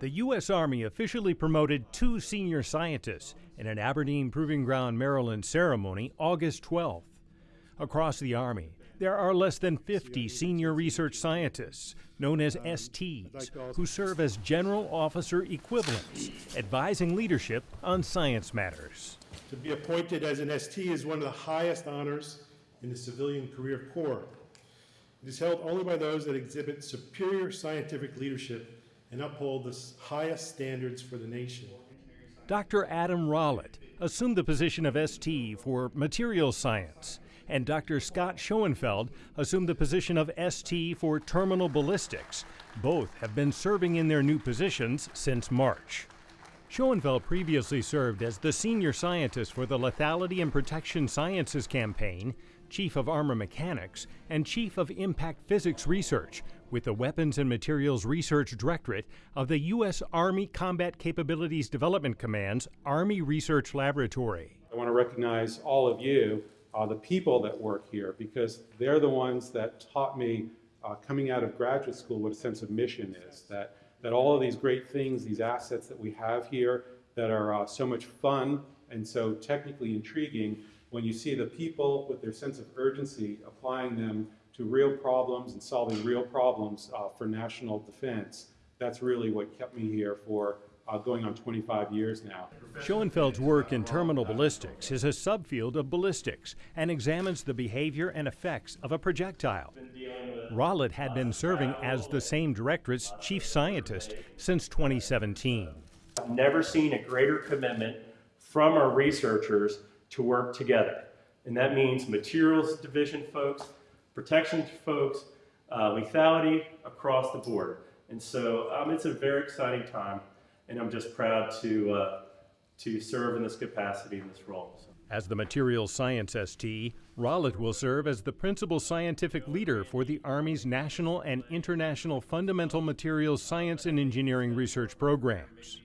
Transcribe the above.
The U.S. Army officially promoted two senior scientists in an Aberdeen Proving Ground, Maryland ceremony August 12th. Across the Army, there are less than 50 senior research scientists, known as STs, who serve as general officer equivalents, advising leadership on science matters. To be appointed as an ST is one of the highest honors in the civilian career corps. It is held only by those that exhibit superior scientific leadership and uphold the highest standards for the nation. Dr. Adam Rawlett assumed the position of ST for material science, and Dr. Scott Schoenfeld assumed the position of ST for terminal ballistics. Both have been serving in their new positions since March. Schoenfeld previously served as the senior scientist for the Lethality and Protection Sciences Campaign, chief of armor mechanics, and chief of impact physics research with the Weapons and Materials Research Directorate of the U.S. Army Combat Capabilities Development Command's Army Research Laboratory. I want to recognize all of you, uh, the people that work here, because they're the ones that taught me uh, coming out of graduate school what a sense of mission is, that, that all of these great things, these assets that we have here that are uh, so much fun and so technically intriguing, when you see the people with their sense of urgency applying them to real problems and solving real problems uh, for national defense. That's really what kept me here for uh, going on 25 years now. Schoenfeld's work in terminal ballistics is a subfield of ballistics and examines the behavior and effects of a projectile. Rawlett had been serving as the same directorate's chief scientist since 2017. I've never seen a greater commitment from our researchers to work together. And that means materials division folks, protection folks, uh, lethality across the board. And so um, it's a very exciting time, and I'm just proud to, uh, to serve in this capacity in this role. So. As the materials science ST, Rawlett will serve as the principal scientific leader for the Army's national and international fundamental materials science and engineering research programs.